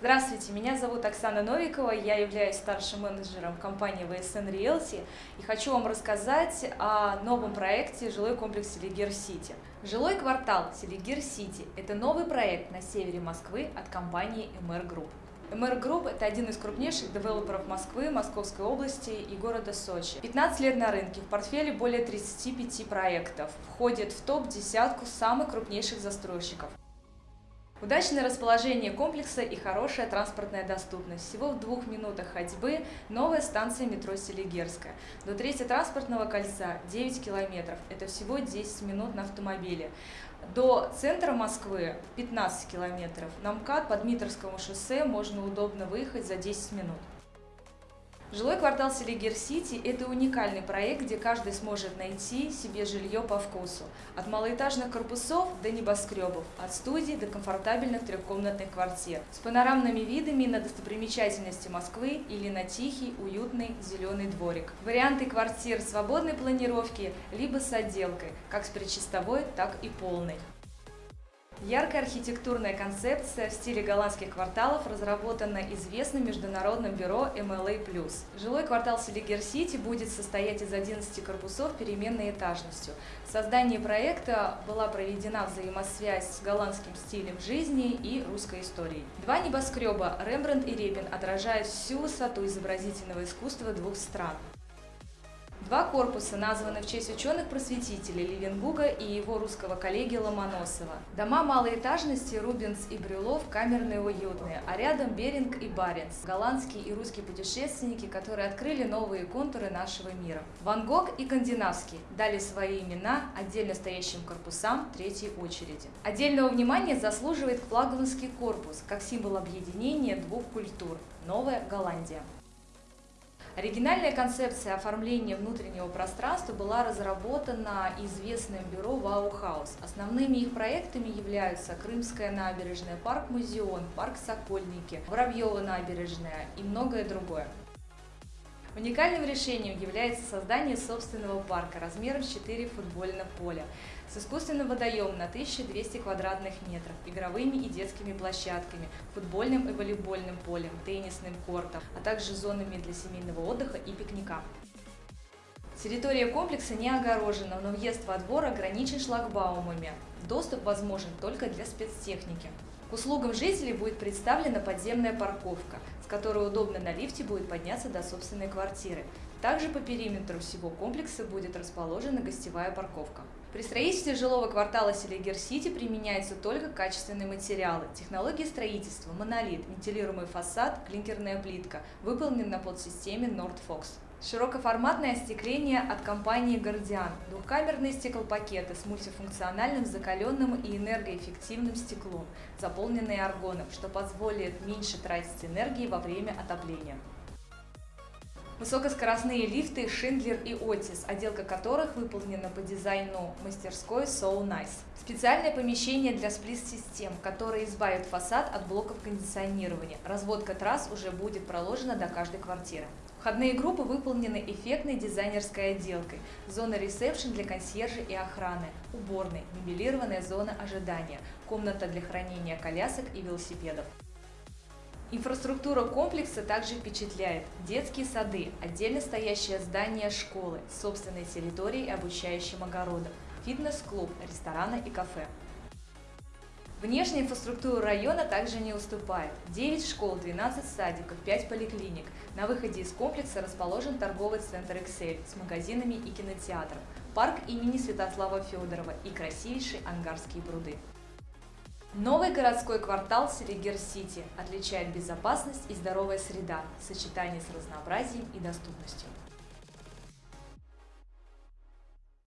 Здравствуйте, меня зовут Оксана Новикова, я являюсь старшим менеджером компании VSN Realty и хочу вам рассказать о новом проекте жилой комплекс Селигер Сити. Жилой квартал Селигер Сити – это новый проект на севере Москвы от компании MR Group. MR Group – это один из крупнейших девелоперов Москвы, Московской области и города Сочи. 15 лет на рынке, в портфеле более 35 проектов, входит в топ-десятку самых крупнейших застройщиков. Удачное расположение комплекса и хорошая транспортная доступность. Всего в двух минутах ходьбы новая станция метро Селигерская. До третьего транспортного кольца 9 километров. Это всего 10 минут на автомобиле. До центра Москвы 15 километров. На МКАД по Дмитровскому шоссе можно удобно выехать за 10 минут. Жилой квартал Селигер-Сити – это уникальный проект, где каждый сможет найти себе жилье по вкусу. От малоэтажных корпусов до небоскребов, от студий до комфортабельных трехкомнатных квартир, с панорамными видами на достопримечательности Москвы или на тихий, уютный зеленый дворик. Варианты квартир свободной планировки, либо с отделкой, как с предчистовой, так и полной. Яркая архитектурная концепция в стиле голландских кварталов разработана известным международным бюро MLA+. Жилой квартал Селигер-Сити будет состоять из 11 корпусов переменной этажностью. В создании проекта была проведена взаимосвязь с голландским стилем жизни и русской историей. Два небоскреба Рембрандт и Репин отражают всю высоту изобразительного искусства двух стран. Два корпуса названы в честь ученых-просветителей Левенгуга и его русского коллеги Ломоносова. Дома малой этажности Рубинс и Брюлов камерные уютные, а рядом Беринг и Баренц, голландские и русские путешественники, которые открыли новые контуры нашего мира. Ван Гог и Кандинавский дали свои имена отдельно стоящим корпусам третьей очереди. Отдельного внимания заслуживает флагманский корпус, как символ объединения двух культур – Новая Голландия. Оригинальная концепция оформления внутреннего пространства была разработана известным бюро Ваухаус. Основными их проектами являются Крымская набережная, парк Музеон, парк Сокольники, Воробьева набережная и многое другое. Уникальным решением является создание собственного парка размером 4 футбольных поля с искусственным водоемом на 1200 квадратных метров, игровыми и детскими площадками, футбольным и волейбольным полем, теннисным кортом, а также зонами для семейного отдыха и пикника. Территория комплекса не огорожена, но въезд во двор ограничен шлагбаумами. Доступ возможен только для спецтехники. К услугам жителей будет представлена подземная парковка, с которой удобно на лифте будет подняться до собственной квартиры. Также по периметру всего комплекса будет расположена гостевая парковка. При строительстве жилого квартала Селигер-Сити применяются только качественные материалы. Технология строительства – монолит, вентилируемый фасад, клинкерная плитка, выполнен на подсистеме Nordfox. Широкоформатное остекление от компании Guardian. Двухкамерные стеклопакеты с мультифункциональным закаленным и энергоэффективным стеклом, заполненные аргоном, что позволит меньше тратить энергии во время отопления. Высокоскоростные лифты Шиндлер и Отис, отделка которых выполнена по дизайну мастерской So Nice. Специальное помещение для сплит-систем, которое избавит фасад от блоков кондиционирования. Разводка трасс уже будет проложена до каждой квартиры. Входные группы выполнены эффектной дизайнерской отделкой. Зона ресепшн для консьержа и охраны, уборной, мебелированная зона ожидания, комната для хранения колясок и велосипедов. Инфраструктура комплекса также впечатляет. Детские сады, отдельно стоящее здание школы, собственной территорией и обучающим огородом, фитнес-клуб, рестораны и кафе. Внешняя инфраструктура района также не уступает. 9 школ, 12 садиков, 5 поликлиник. На выходе из комплекса расположен торговый центр «Эксель» с магазинами и кинотеатром, парк имени Святослава Федорова и красивейшие ангарские пруды. Новый городской квартал Селигер-Сити отличает безопасность и здоровая среда в сочетании с разнообразием и доступностью.